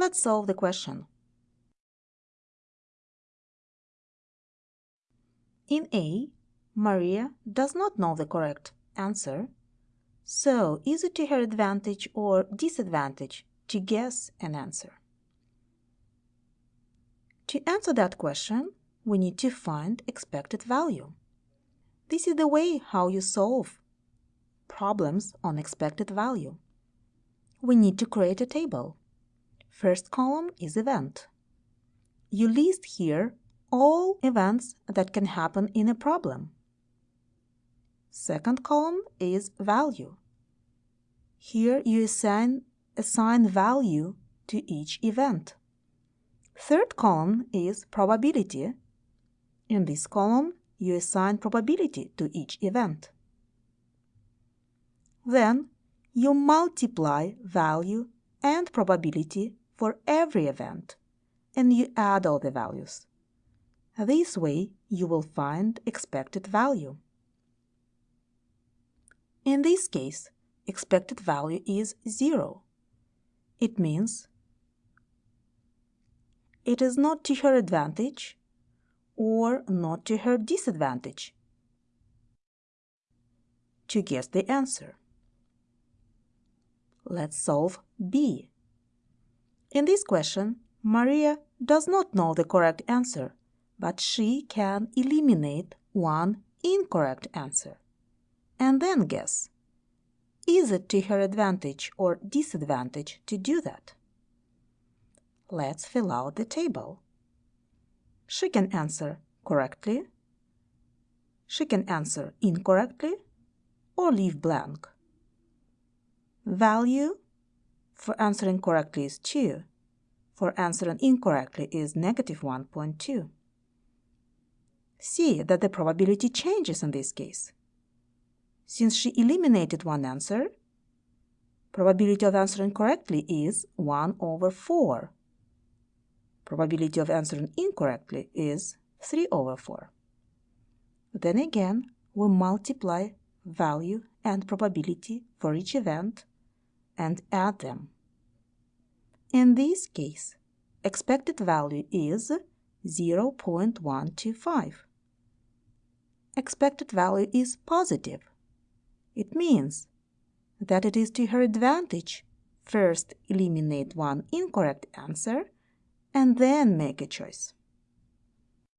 Let's solve the question. In A, Maria does not know the correct answer, so is it to her advantage or disadvantage to guess an answer? To answer that question, we need to find expected value. This is the way how you solve problems on expected value. We need to create a table. First column is event. You list here all events that can happen in a problem. Second column is value. Here you assign, assign value to each event. Third column is probability. In this column, you assign probability to each event. Then you multiply value and probability for every event, and you add all the values. This way, you will find expected value. In this case, expected value is 0. It means it is not to her advantage or not to her disadvantage to guess the answer. Let's solve B. In this question, Maria does not know the correct answer but she can eliminate one incorrect answer and then guess. Is it to her advantage or disadvantage to do that? Let's fill out the table. She can answer correctly, she can answer incorrectly, or leave blank. Value for answering correctly is 2. For answering incorrectly is negative 1.2 see that the probability changes in this case. Since she eliminated one answer, probability of answering correctly is 1 over 4. Probability of answering incorrectly is 3 over 4. Then again, we multiply value and probability for each event and add them. In this case, expected value is 0.125 expected value is positive. It means that it is to her advantage first eliminate one incorrect answer and then make a choice.